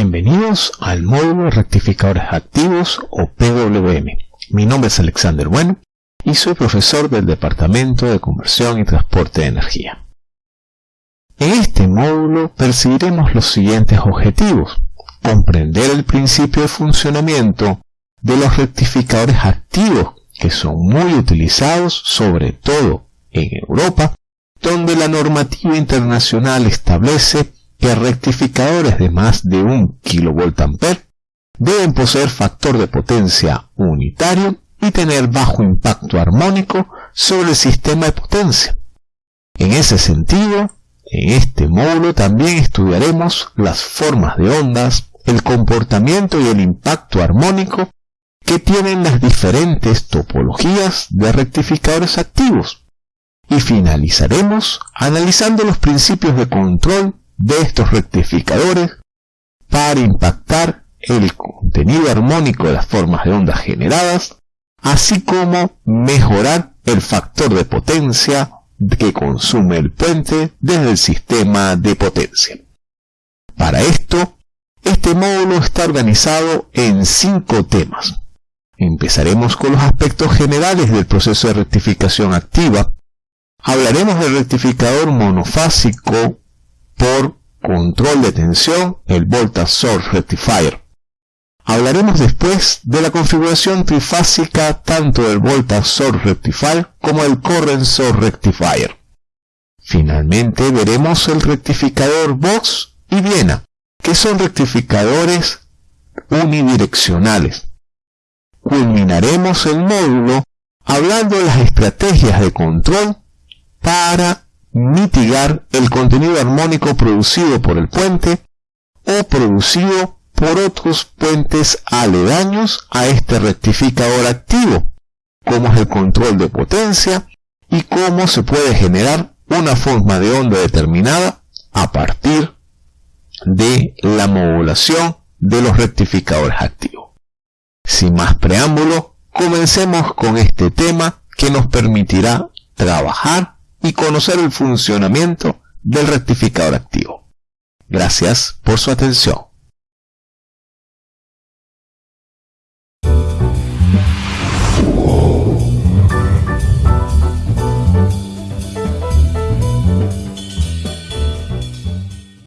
Bienvenidos al módulo de rectificadores activos o PWM. Mi nombre es Alexander Bueno y soy profesor del Departamento de Conversión y Transporte de Energía. En este módulo perseguiremos los siguientes objetivos. Comprender el principio de funcionamiento de los rectificadores activos que son muy utilizados sobre todo en Europa, donde la normativa internacional establece que rectificadores de más de un kVA deben poseer factor de potencia unitario y tener bajo impacto armónico sobre el sistema de potencia. En ese sentido, en este módulo también estudiaremos las formas de ondas, el comportamiento y el impacto armónico que tienen las diferentes topologías de rectificadores activos. Y finalizaremos analizando los principios de control de estos rectificadores para impactar el contenido armónico de las formas de ondas generadas, así como mejorar el factor de potencia que consume el puente desde el sistema de potencia. Para esto, este módulo está organizado en cinco temas. Empezaremos con los aspectos generales del proceso de rectificación activa. Hablaremos del rectificador monofásico por control de tensión, el Voltage Source Rectifier. Hablaremos después de la configuración trifásica tanto del Voltage Source Rectifier como el Current Source Rectifier. Finalmente veremos el rectificador Vox y Viena, que son rectificadores unidireccionales. Culminaremos el módulo hablando de las estrategias de control para mitigar el contenido armónico producido por el puente o producido por otros puentes aledaños a este rectificador activo, como es el control de potencia y cómo se puede generar una forma de onda determinada a partir de la modulación de los rectificadores activos. Sin más preámbulo, comencemos con este tema que nos permitirá trabajar y conocer el funcionamiento del rectificador activo. Gracias por su atención.